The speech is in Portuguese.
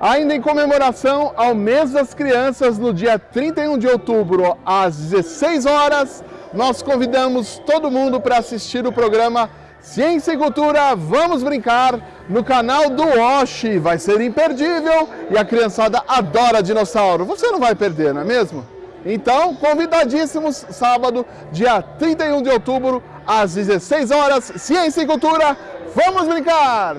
Ainda em comemoração ao mês das crianças, no dia 31 de outubro, às 16 horas, nós convidamos todo mundo para assistir o programa Ciência e Cultura Vamos Brincar no canal do Oshi. Vai ser imperdível e a criançada adora dinossauro. Você não vai perder, não é mesmo? Então, convidadíssimos, sábado, dia 31 de outubro, às 16 horas, Ciência e Cultura, vamos brincar!